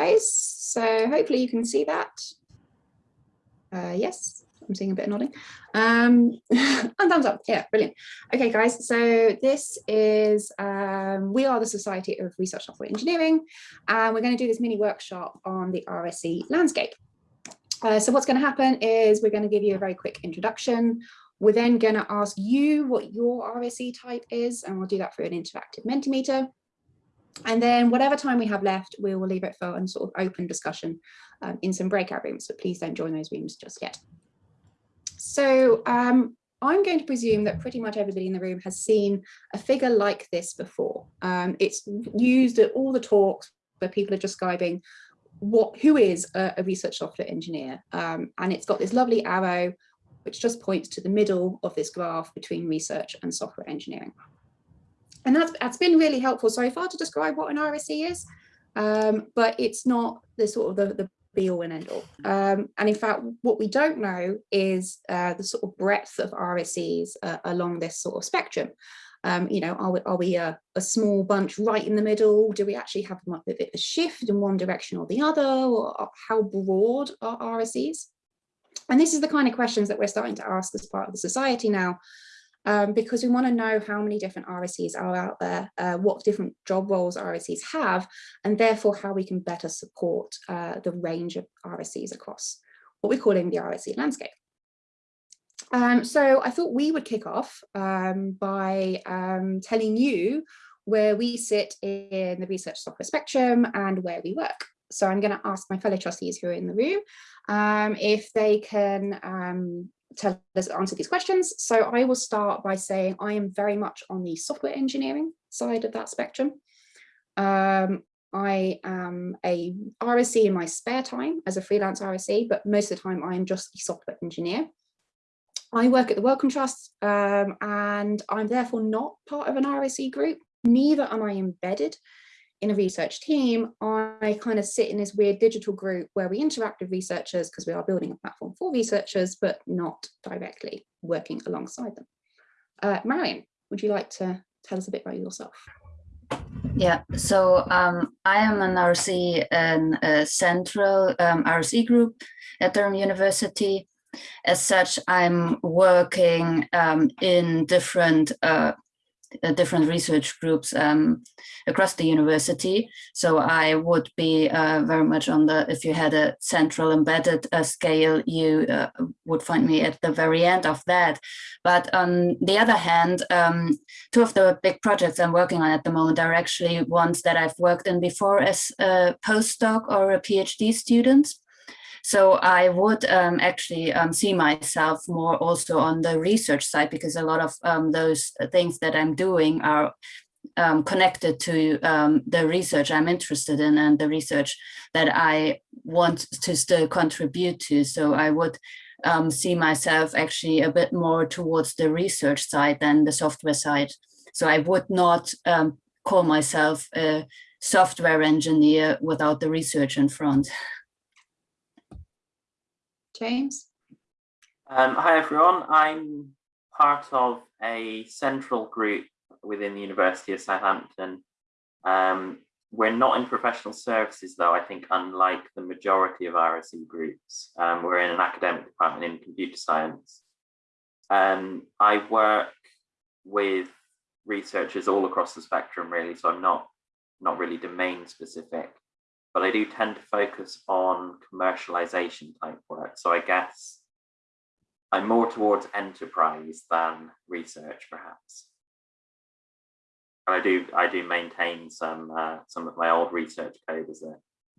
guys. So hopefully you can see that. Uh, yes, I'm seeing a bit of nodding. Um, and thumbs up, yeah, brilliant. Okay, guys, so this is, um, we are the Society of Research Software Engineering, and we're going to do this mini workshop on the RSE landscape. Uh, so what's going to happen is we're going to give you a very quick introduction. We're then going to ask you what your RSE type is, and we'll do that through an interactive Mentimeter. And then whatever time we have left, we will leave it for a sort of open discussion um, in some breakout rooms, but please don't join those rooms just yet. So um, I'm going to presume that pretty much everybody in the room has seen a figure like this before. Um, it's used at all the talks where people are describing what who is a, a research software engineer. Um, and it's got this lovely arrow which just points to the middle of this graph between research and software engineering. And that's, that's been really helpful so far to describe what an RSE is, um, but it's not the sort of the, the be all and end all. Um, and in fact, what we don't know is uh, the sort of breadth of RSEs uh, along this sort of spectrum. Um, you know, are we, are we a, a, small bunch right in the middle? Do we actually have a bit of a shift in one direction or the other? Or how broad are RSEs? And this is the kind of questions that we're starting to ask as part of the society now, um, because we want to know how many different RSEs are out there, uh, what different job roles RSEs have, and therefore how we can better support uh, the range of RSEs across what we're calling the RSE landscape. Um, so I thought we would kick off um, by um, telling you where we sit in the research software spectrum and where we work. So I'm going to ask my fellow trustees who are in the room um, if they can um, tell us answer these questions. So I will start by saying I am very much on the software engineering side of that spectrum. Um, I am a RSE in my spare time as a freelance RSE, but most of the time I am just a software engineer. I work at the Wellcome Trust um, and I'm therefore not part of an RSE group, neither am I embedded in a research team, I kind of sit in this weird digital group where we interact with researchers because we are building a platform for researchers, but not directly working alongside them. Uh, Marion, would you like to tell us a bit about yourself? Yeah, so um, I am an RSE and a central um, RSE group at Durham University. As such, I'm working um, in different uh, uh, different research groups um, across the university. So I would be uh, very much on the, if you had a central embedded uh, scale, you uh, would find me at the very end of that. But on the other hand, um, two of the big projects I'm working on at the moment are actually ones that I've worked in before as a postdoc or a PhD student. So I would um, actually um, see myself more also on the research side because a lot of um, those things that I'm doing are um, connected to um, the research I'm interested in and the research that I want to still contribute to. So I would um, see myself actually a bit more towards the research side than the software side. So I would not call myself a software engineer without the research in front. James? Um, hi everyone, I'm part of a central group within the University of Southampton. Um, we're not in professional services though, I think unlike the majority of RSE groups. Um, we're in an academic department in computer science. Um, I work with researchers all across the spectrum really, so I'm not, not really domain specific but I do tend to focus on commercialization type work. So I guess I'm more towards enterprise than research, perhaps. And I do I do maintain some uh, some of my old research code as a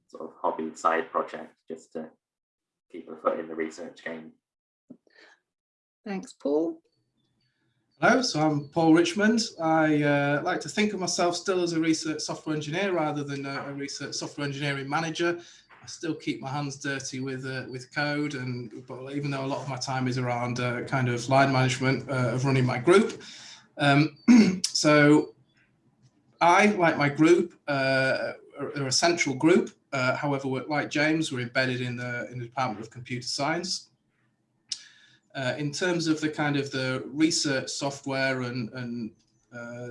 sort of hobby side project just to keep a foot in the research game. Thanks, Paul. Hello, so I'm Paul Richmond. I uh, like to think of myself still as a research software engineer rather than a, a research software engineering manager. I still keep my hands dirty with uh, with code, and but even though a lot of my time is around uh, kind of line management uh, of running my group. Um, so I, like my group, uh, are, a central group. Uh, however, like James, we're embedded in the in the Department of Computer Science. Uh, in terms of the kind of the research software and, and uh,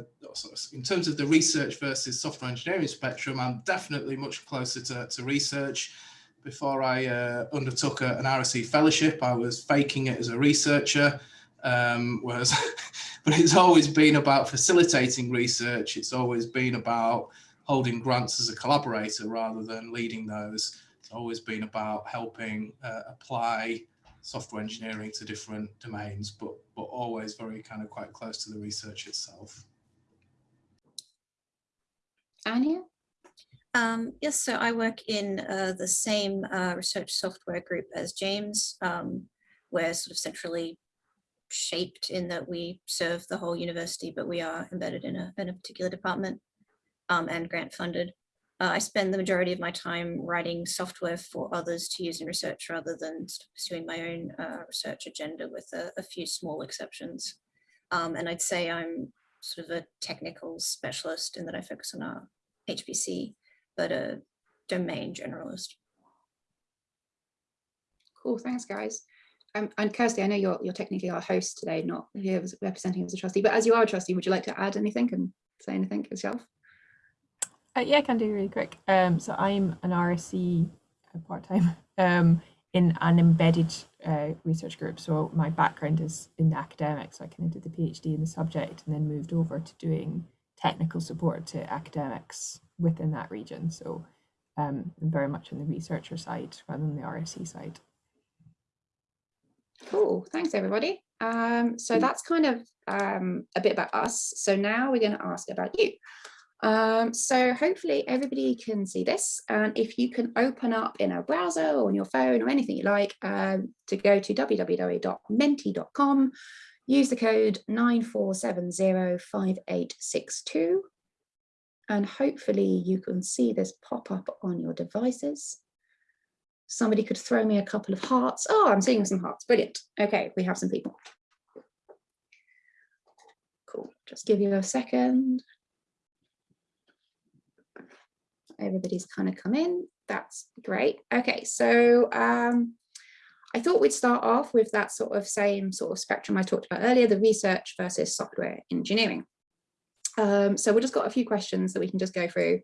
in terms of the research versus software engineering spectrum, I'm definitely much closer to, to research. Before I uh, undertook a, an RSE fellowship, I was faking it as a researcher. Um, whereas, but it's always been about facilitating research. It's always been about holding grants as a collaborator rather than leading those. It's always been about helping uh, apply software engineering to different domains, but but always very kind of quite close to the research itself. Anya? Um, yes, so I work in uh, the same uh, research software group as James. Um, we're sort of centrally shaped in that we serve the whole university, but we are embedded in a, in a particular department um, and grant funded. Uh, I spend the majority of my time writing software for others to use in research rather than pursuing my own uh, research agenda with a, a few small exceptions. Um, and I'd say I'm sort of a technical specialist in that I focus on our HPC, but a domain generalist. Cool, thanks guys. Um, and Kirsty, I know you're, you're technically our host today, not here representing as a trustee, but as you are a trustee, would you like to add anything and say anything yourself? Uh, yeah, I can do really quick. Um, so I'm an RSE uh, part-time um, in an embedded uh, research group. So my background is in the academics. So I kind of did the PhD in the subject and then moved over to doing technical support to academics within that region. So um, I'm very much on the researcher side rather than the RSE side. Cool, thanks everybody. Um, so that's kind of um, a bit about us. So now we're going to ask about you. Um, so hopefully everybody can see this and if you can open up in a browser or on your phone or anything you like um, to go to www.menti.com, use the code 94705862 and hopefully you can see this pop up on your devices. Somebody could throw me a couple of hearts. Oh, I'm seeing some hearts. Brilliant. Okay, we have some people. Cool. Just give you a second everybody's kind of come in. That's great. Okay, so um, I thought we'd start off with that sort of same sort of spectrum I talked about earlier, the research versus software engineering. Um, so we've just got a few questions that we can just go through.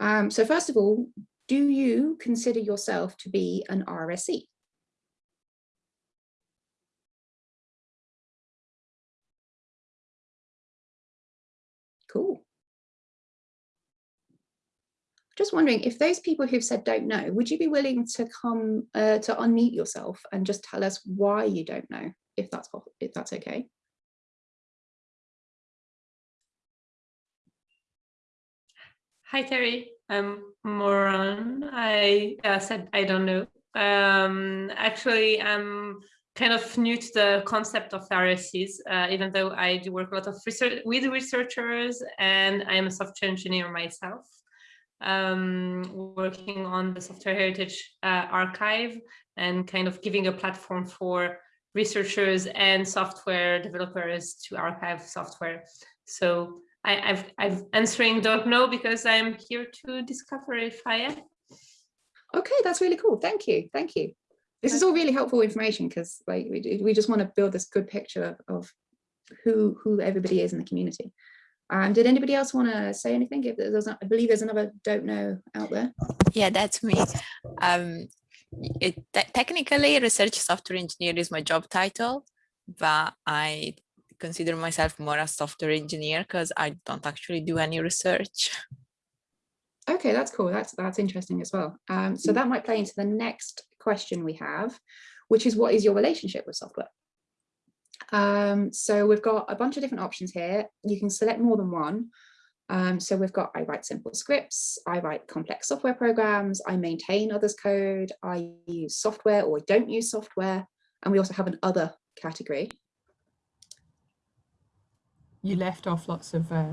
Um, so first of all, do you consider yourself to be an RSE? Cool. Just wondering if those people who've said don't know, would you be willing to come uh, to unmute yourself and just tell us why you don't know, if that's if that's okay? Hi, Terry. I'm Morane. I uh, said I don't know. Um, actually, I'm kind of new to the concept of RSEs, uh, even though I do work a lot of research with researchers and I'm a software engineer myself um, working on the software heritage uh, archive and kind of giving a platform for researchers and software developers to archive software. So I, have I've answering don't know because I'm here to discover if I am. Okay, that's really cool. Thank you. Thank you. This is all really helpful information because like we, we just want to build this good picture of, of who who everybody is in the community. Um, did anybody else want to say anything? If there's, I believe there's another don't know out there. Yeah, that's me. Um, it, te technically, research software engineer is my job title, but I consider myself more a software engineer because I don't actually do any research. Okay, that's cool. That's that's interesting as well. Um, so that might play into the next question we have, which is what is your relationship with software? Um, so we've got a bunch of different options here. You can select more than one. Um, so we've got, I write simple scripts, I write complex software programs, I maintain others code, I use software or don't use software. And we also have an other category. You left off lots of uh,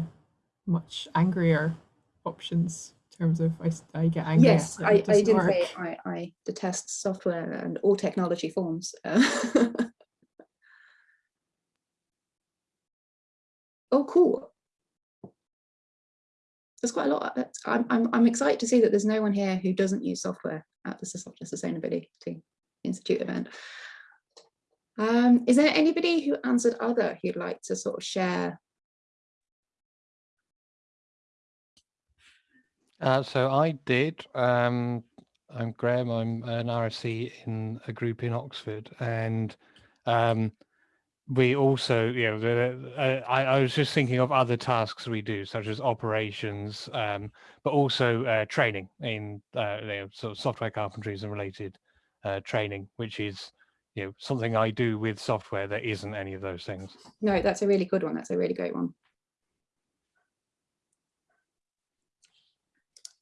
much angrier options in terms of I, I get angry. Yes, I, I didn't work. say I, I detest software and all technology forms. oh, cool. There's quite a lot. I'm, I'm, I'm excited to see that there's no one here who doesn't use software at the Sustainability Institute event. Um, is there anybody who answered other who'd like to sort of share? Uh, so I did. Um, I'm Graham. I'm an RSE in a group in Oxford, and um, we also, you know, the, uh, I, I, was just thinking of other tasks we do, such as operations, um, but also uh, training in uh, you know, sort of software carpentries and related uh, training, which is you know something I do with software that isn't any of those things. No, that's a really good one. That's a really great one.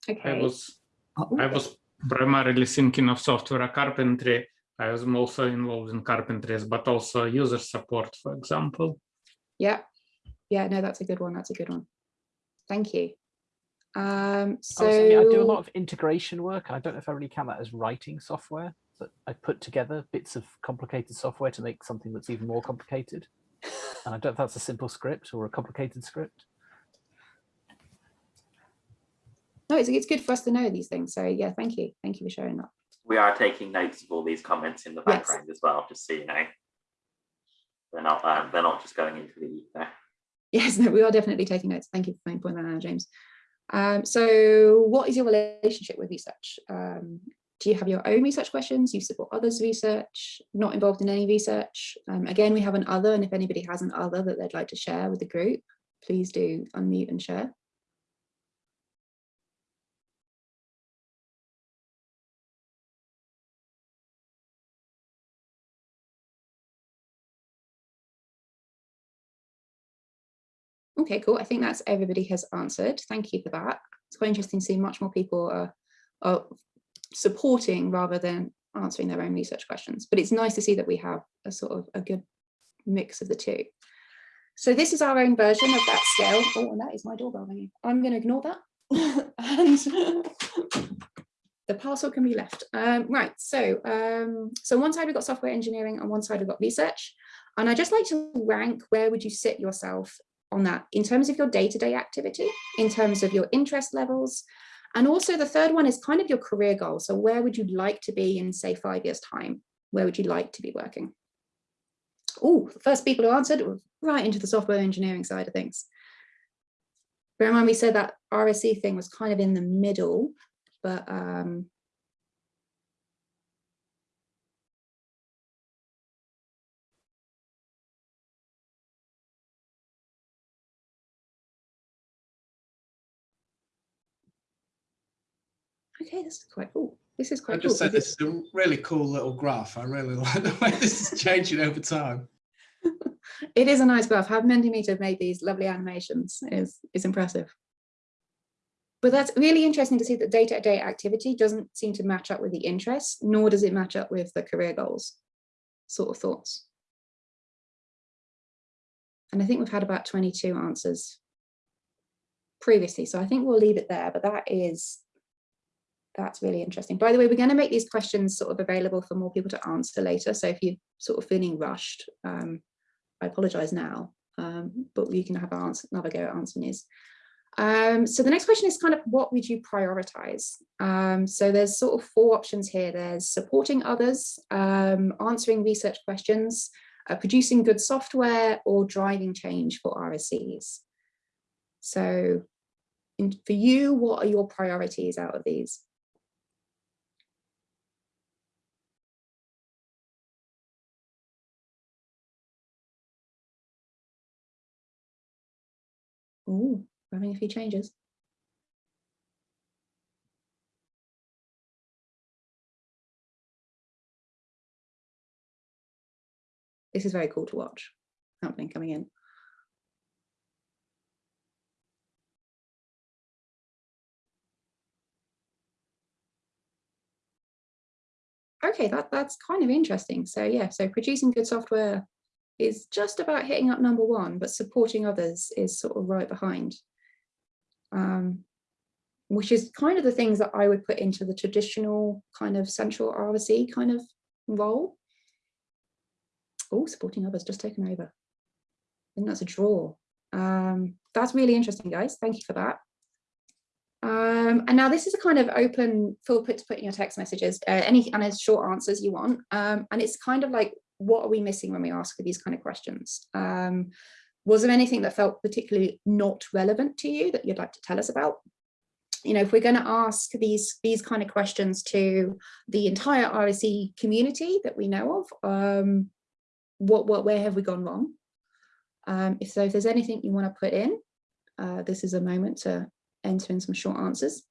Okay. I was I was primarily thinking of software carpentry I was also involved in carpentries, but also user support, for example. Yeah, yeah, no, that's a good one. That's a good one. Thank you. Um, so I, saying, I do a lot of integration work. I don't know if I really count that as writing software, but I put together bits of complicated software to make something that's even more complicated. And I don't know if that's a simple script or a complicated script. No, it's, it's good for us to know these things. So yeah, thank you. Thank you for sharing that we are taking notes of all these comments in the background yes. as well, just so you know. They're not um, they're not just going into the ether. Yes, no, we are definitely taking notes. Thank you for pointing that out, James. Um, so what is your relationship with research? Um, do you have your own research questions? Do you support others' research? Not involved in any research? Um, again, we have an other, and if anybody has an other that they'd like to share with the group, please do unmute and share. Okay, cool. I think that's everybody has answered. Thank you for that. It's quite interesting to see much more people are, are supporting rather than answering their own research questions. But it's nice to see that we have a sort of a good mix of the two. So this is our own version of that scale. Oh, and that is my doorbell ringing. I'm going to ignore that. and the parcel can be left. Um, right, so um, so one side we've got software engineering and one side we've got research. And I just like to rank where would you sit yourself on that in terms of your day-to-day -day activity, in terms of your interest levels. And also the third one is kind of your career goal. So where would you like to be in say five years time? Where would you like to be working? Oh, the first people who answered right into the software engineering side of things. Bear in mind we said that RSE thing was kind of in the middle, but um, okay, this is quite cool. This is quite I just cool. said this is a really cool little graph. I really like the way this is changing over time. it is a nice graph. How Mentimeter made these lovely animations is, is impressive. But that's really interesting to see that day-to-day -day activity doesn't seem to match up with the interest, nor does it match up with the career goals sort of thoughts. And I think we've had about 22 answers previously, so I think we'll leave it there, but that is that's really interesting. By the way, we're going to make these questions sort of available for more people to answer later. So if you're sort of feeling rushed, um, I apologize now, um, but you can have answer, another go at answering these. Um, so the next question is kind of what would you prioritize? Um, so there's sort of four options here. There's supporting others, um, answering research questions, uh, producing good software, or driving change for RSEs. So in, for you, what are your priorities out of these? Oh, we're having a few changes. This is very cool to watch happening coming in. Okay, that, that's kind of interesting. So yeah, so producing good software is just about hitting up number one, but supporting others is sort of right behind. Um, which is kind of the things that I would put into the traditional kind of central RSE kind of role. Oh, supporting others just taken over. I think that's a draw. Um, that's really interesting, guys. Thank you for that. Um, and now this is a kind of open full put to put in your text messages, uh, any and as short answers you want. Um, and it's kind of like what are we missing when we ask these kind of questions? Um, was there anything that felt particularly not relevant to you that you'd like to tell us about? you know, if we're going to ask these these kind of questions to the entire RSE community that we know of, um, what what where have we gone wrong? Um, if so, if there's anything you want to put in, uh, this is a moment to enter in some short answers.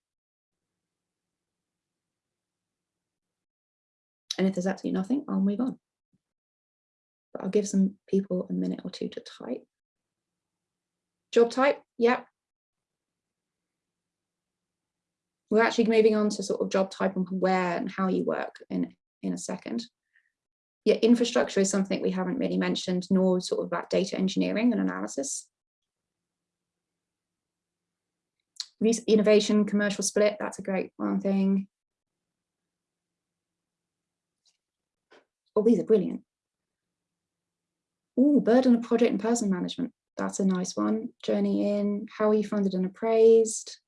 And if there's absolutely nothing, I'll move on. But I'll give some people a minute or two to type. Job type, yep. We're actually moving on to sort of job type and where and how you work in, in a second. Yeah, infrastructure is something we haven't really mentioned, nor sort of about data engineering and analysis. Innovation, commercial split, that's a great one thing. Oh, these are brilliant. Oh, burden of project and person management. That's a nice one. Journey in, how are you funded and appraised?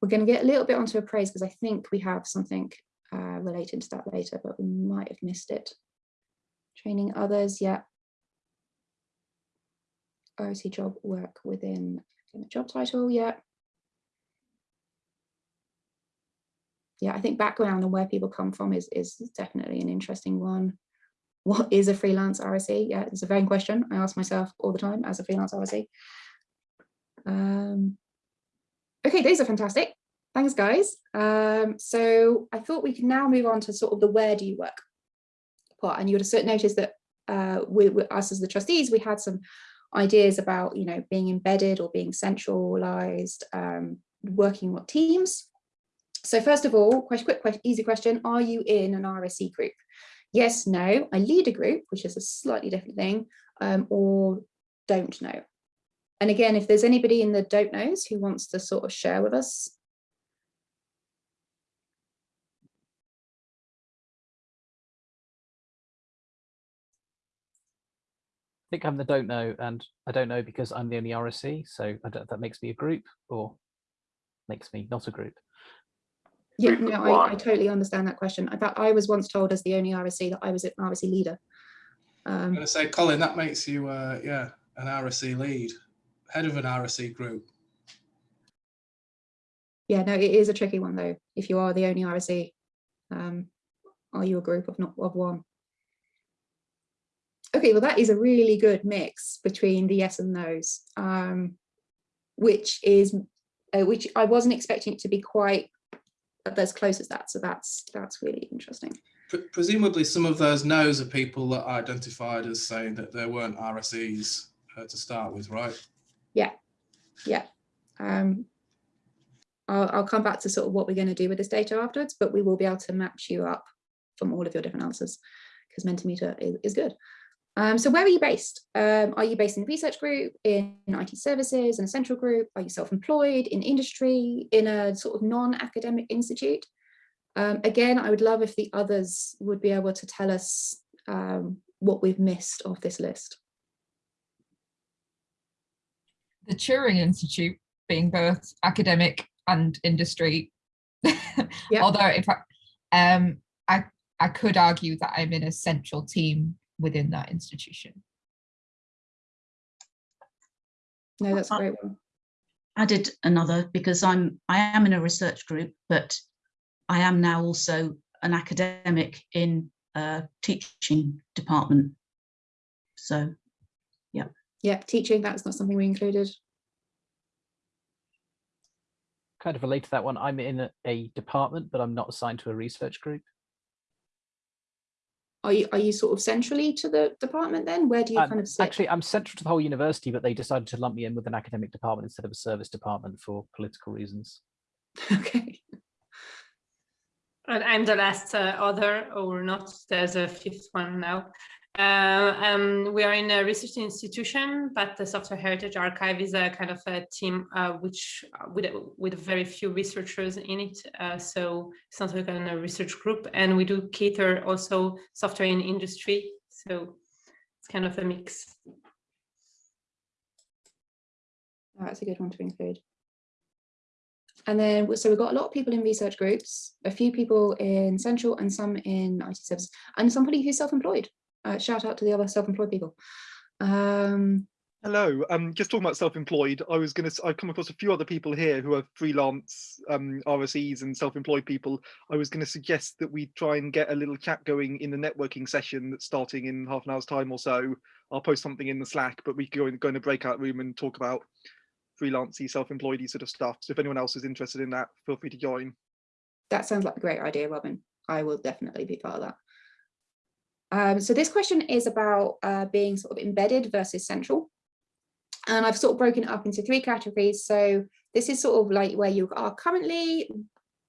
We're going to get a little bit onto appraise because I think we have something uh, related to that later, but we might have missed it. Training others, yeah. OC job work within the job title, yeah. Yeah, I think background and where people come from is, is definitely an interesting one what is a freelance RSE? Yeah, it's a very question I ask myself all the time as a freelance RSE. Um, okay, these are fantastic. Thanks, guys. Um, so I thought we could now move on to sort of the where do you work part. And you would have noticed that uh, we, we, us as the trustees, we had some ideas about, you know, being embedded or being centralized, um, working with teams. So first of all, quick, quick, easy question, are you in an RSE group? Yes, no, I lead a group, which is a slightly different thing, um, or don't know. And again, if there's anybody in the don't knows who wants to sort of share with us. I think I'm the don't know, and I don't know because I'm the only RSE, so that makes me a group or makes me not a group. Yeah, no, I, I, totally understand that question. I thought I was once told as the only RSE that I was an RSE leader. Um, I'm going to say, Colin, that makes you, uh, yeah, an RSE lead, head of an RSE group. Yeah, no, it is a tricky one though. If you are the only RSE, um, are you a group of not of one? Okay, well, that is a really good mix between the yes and no's, um, which is, uh, which I wasn't expecting it to be quite as close as that. So that's that's really interesting. Presumably some of those no's are people that are identified as saying that there weren't RSEs uh, to start with, right? Yeah, yeah. Um, I'll, I'll come back to sort of what we're going to do with this data afterwards, but we will be able to match you up from all of your different answers because Mentimeter is, is good. Um, so where are you based? Um, are you based in a research group, in IT services, in a central group? Are you self-employed, in industry, in a sort of non-academic institute? Um, again, I would love if the others would be able to tell us um, what we've missed off this list. The Turing Institute being both academic and industry. yeah. Although if I, um, I, I could argue that I'm in a central team within that institution. No, that's a great one. Added another because I'm I am in a research group, but I am now also an academic in a teaching department. So, yeah. Yeah, teaching, that's not something we included. Kind of relate to that one. I'm in a, a department, but I'm not assigned to a research group are you are you sort of centrally to the department then? Where do you um, kind of sit? actually i'm central to the whole university but they decided to lump me in with an academic department instead of a service department for political reasons. Okay. And i'm the last uh, other or not? There's a fifth one now uh, um, we are in a research institution, but the Software Heritage Archive is a kind of a team uh, which uh, with with very few researchers in it. Uh, so it's not like a research group, and we do cater also software in industry. So it's kind of a mix. Oh, that's a good one to include. And then, so we've got a lot of people in research groups, a few people in central and some in IT services, and somebody who's self-employed uh, shout out to the other self-employed people. Um, Hello, um, just talking about self-employed, I was going to, I've come across a few other people here who are freelance um, RSEs and self-employed people. I was going to suggest that we try and get a little chat going in the networking session that's starting in half an hour's time or so. I'll post something in the Slack, but we could go in, go in a breakout room and talk about freelancey, self-employedy sort of stuff. So if anyone else is interested in that, feel free to join. That sounds like a great idea, Robin. I will definitely be part of that. Um, so this question is about uh, being sort of embedded versus central. And I've sort of broken it up into three categories. So this is sort of like where you are currently.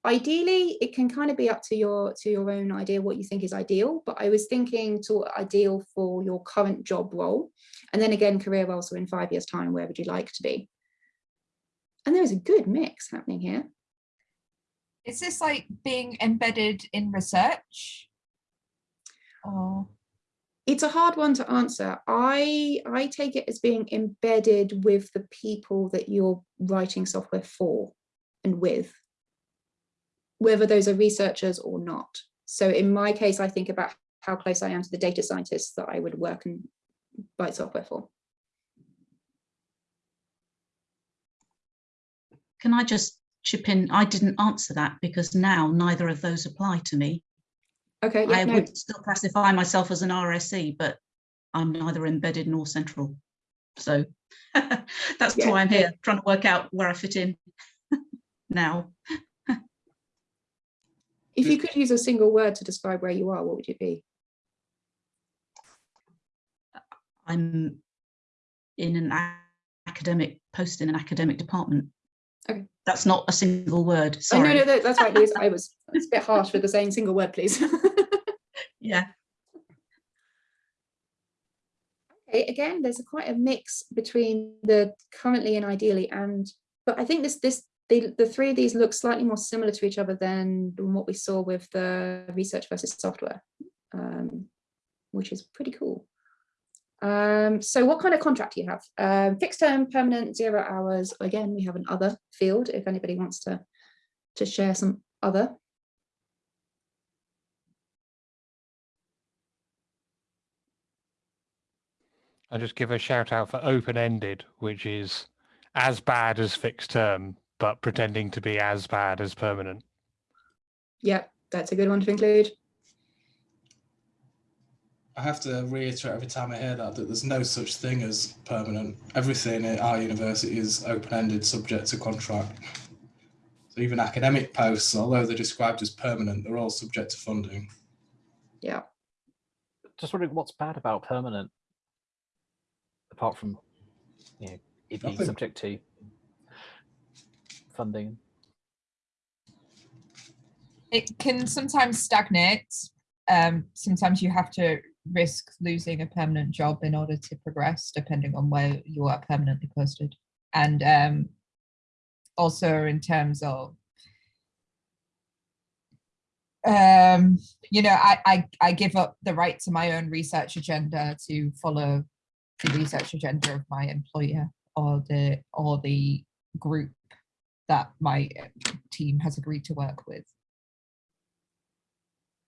Ideally, it can kind of be up to your to your own idea what you think is ideal. But I was thinking to ideal for your current job role. And then again, career role. So in five years time, where would you like to be? And there is a good mix happening here. Is this like being embedded in research? Oh it's a hard one to answer. I, I take it as being embedded with the people that you're writing software for and with, whether those are researchers or not. So in my case, I think about how close I am to the data scientists that I would work and write software for. Can I just chip in? I didn't answer that because now neither of those apply to me. Okay, yeah, I no. would still classify myself as an RSE, but I'm neither embedded nor central. So that's Yeah, why I'm here, trying to work out where I fit in now. If you could use a single word to describe where you are, what would it be? I'm in an academic post in an academic department. Okay. That's not a single word, Oh, no, no, that- that's right, Liz. I was a bit harsh with the saying single word, please. Yeah. Okay, again, there's a quite a mix between the currently and ideally, and but I think this this the, the three of these look slightly more similar to each other than what we saw with the research versus software, um, which is pretty cool. Um, so what kind of contract do you have? Um, fixed term, permanent, zero hours. Again, we have an other field if anybody wants to to share some other. I'll just give a shout out for open ended, which is as bad as fixed term, but pretending to be as bad as permanent. Yeah, that's a good one to include. I have to reiterate every time I hear that that there's no such thing as permanent. Everything at our university is open-ended, subject to contract. So even academic posts, although they're described as permanent, they're all subject to funding. Yeah. Just wondering what's bad about permanent, apart from you know it being Nothing. subject to funding. it can sometimes stagnate. Um, sometimes you have to risk losing a permanent job in order to progress, depending on where you are permanently posted. And um, also in terms of, um, you know, I, I, I give up the right to my own research agenda to follow the research agenda of my employer or the or the group that my team has agreed to work with.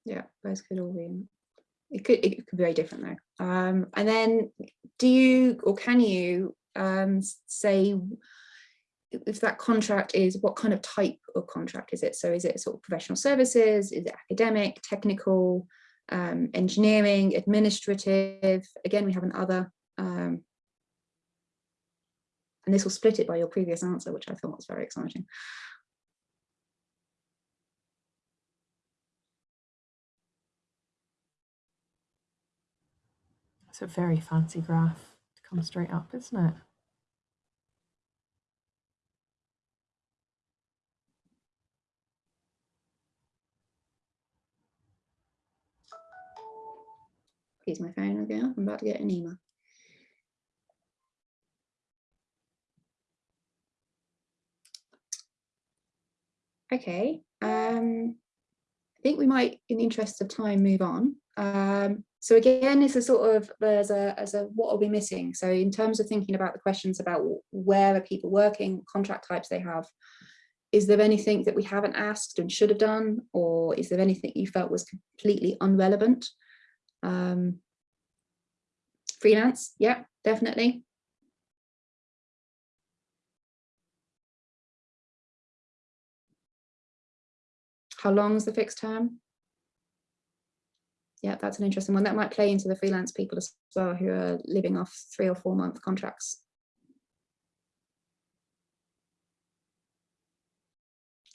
Yeah, could all be. It could it could be very different though. Um, and then, do you or can you um, say if that contract is what kind of type of contract is it? So is it sort of professional services? Is it academic, technical, um, engineering, administrative? Again, we have an other. Um, and this will split it by your previous answer, which I thought was very exciting. It's a very fancy graph to come straight up, isn't it? Here's my phone again. I'm about to get an email. Okay, um, I think we might, in the interest of time, move on. Um, so again, it's a sort of there's a as a what are we missing? So in terms of thinking about the questions about where are people working, contract types they have, is there anything that we haven't asked and should have done, or is there anything you felt was completely irrelevant? Um, freelance, yeah, definitely. How long is the fixed term? Yeah, that's an interesting one. That might play into the freelance people as well who are living off three or four month contracts.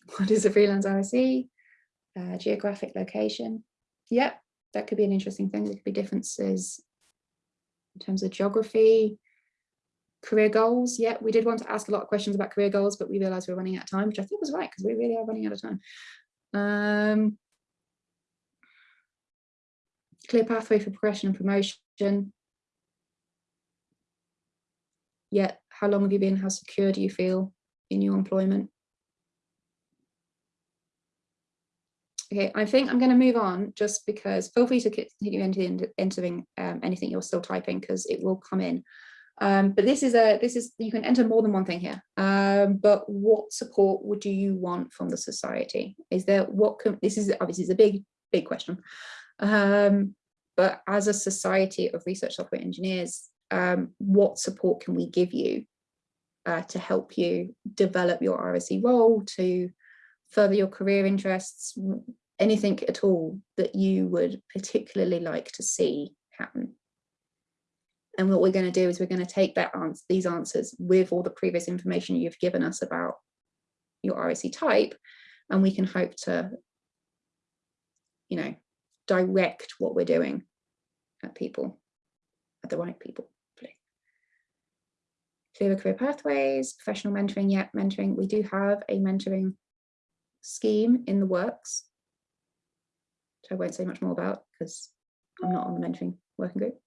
What is a freelance RSE? Uh, geographic location. Yep, that could be an interesting thing. There could be differences in terms of geography, career goals. Yeah, we did want to ask a lot of questions about career goals, but we realized we are running out of time, which I think was right because we really are running out of time. Um, clear pathway for progression and promotion. Yeah, how long have you been? How secure do you feel in your employment? Okay, I think I'm going to move on just because feel free to continue entering, um, anything you're still typing because it will come in. Um, but this is a this is you can enter more than one thing here. Um, but what support would you want from the society? Is there what can, this is obviously is a big big question. Um, but as a society of research software engineers, um, what support can we give you uh, to help you develop your RSE role, to further your career interests, anything at all that you would particularly like to see happen. And what we're going to do is we're going to take that answer, these answers with all the previous information you've given us about your RSE type, and we can hope to, you know, direct what we're doing at people, at the right people. Clear career pathways, professional mentoring, yeah, mentoring. We do have a mentoring scheme in the works, which I won't say much more about because I'm not on the mentoring working group.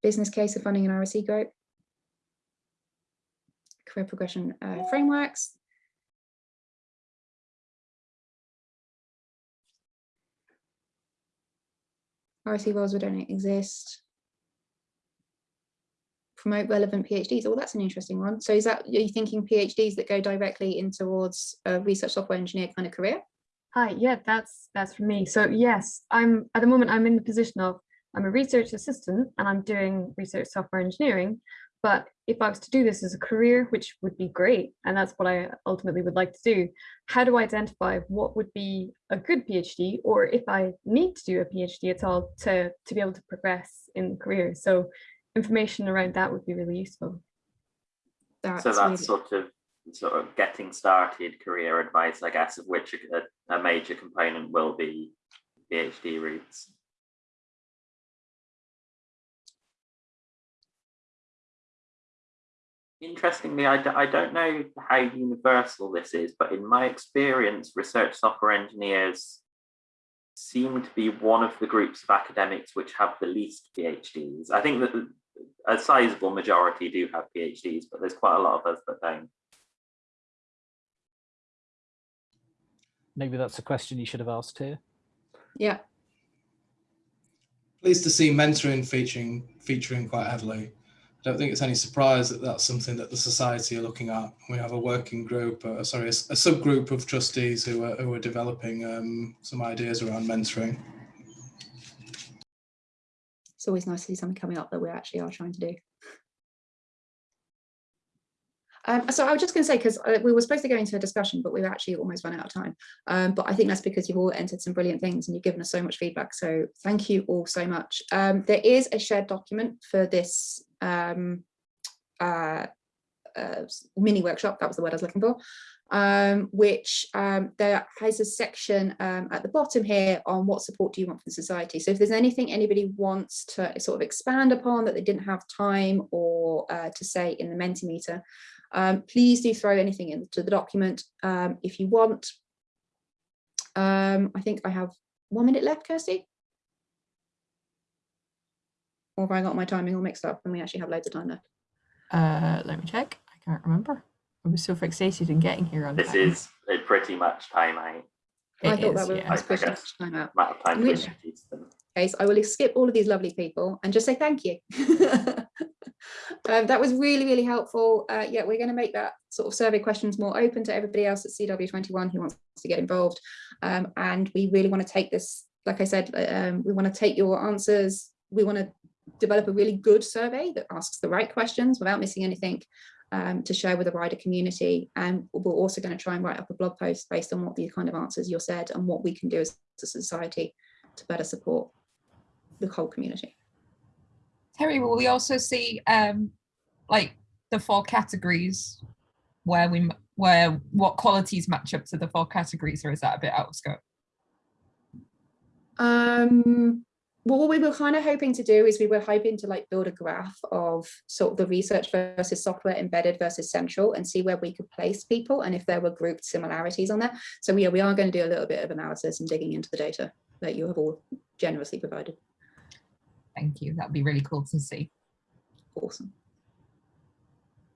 Business case of funding an RSE group. Career progression uh, frameworks. RSE roles would only exist. Promote relevant PhDs. Oh, that's an interesting one. So is that, are you thinking PhDs that go directly in towards a research software engineer kind of career? Hi, yeah, that's that's for me. So yes, I'm at the moment I'm in the position of I'm a research assistant and I'm doing research software engineering. But if I was to do this as a career, which would be great, and that's what I ultimately would like to do, how do I identify what would be a good PhD, or if I need to do a PhD at all to, to be able to progress in the career? So information around that would be really useful. That's so that's sort of sort of getting started career advice, I guess, of which a, a major component will be PhD routes. Interestingly, I d I don't know how universal this is, but in my experience, research software engineers seem to be one of the groups of academics which have the least PhDs. I think that a sizable majority do have PhDs, but there's quite a lot of us that don't. Maybe that's a question you should have asked here. Yeah. Pleased to see mentoring featuring featuring quite heavily. I don't think it's any surprise that that's something that the society are looking at. We have a working group, uh, sorry, a, a, subgroup of trustees who are, who are developing um, some ideas around mentoring. It's always nice to see something coming up that we actually are trying to do. Um, so I was just going to say, because uh, we were supposed to go into a discussion, but we've actually almost run out of time. Um, but I think that's because you've all entered some brilliant things and you've given us so much feedback. So thank you all so much. Um, there is a shared document for this um, uh, uh, mini workshop, that was the word I was looking for, um, which um, there has a section um, at the bottom here on what support do you want from society. So if there's anything anybody wants to sort of expand upon that they didn't have time or uh, to say in the Mentimeter, um, please do throw anything into the document um, if you want. Um, I think I have one minute left, Kirsty. Or have I got my timing all mixed up and we actually have loads of time left? Uh, let me check. I can't remember. I was so fixated in getting here on This time. is pretty much time out. I thought that was yeah. pretty much time out. Amount of time In which case, I will skip all of these lovely people and just say thank you. um, that was really, really helpful. Uh, yeah, we're going to make that sort of survey questions more open to everybody else at CW21 who wants to get involved. Um, and we really want to take this, like I said, um, we want to take your answers. We want to develop a really good survey that asks the right questions without missing anything. um, to share with the wider community. And we're also going to try and write up a blog post based on what the kind of answers you said and what we can do as a society to better support the whole community. Terry, will we also see um, like the four categories where we where what qualities match up to the four categories, or is that a bit out of scope? Um, well, what we were kind of hoping to do is we were hoping to like build a graph of sort of the research versus software embedded versus central and see where we could place people and if there were grouped similarities on that. So yeah, we are going to do a little bit of analysis and digging into the data that you have all generously provided. Thank you. That'd be really cool to see. Awesome.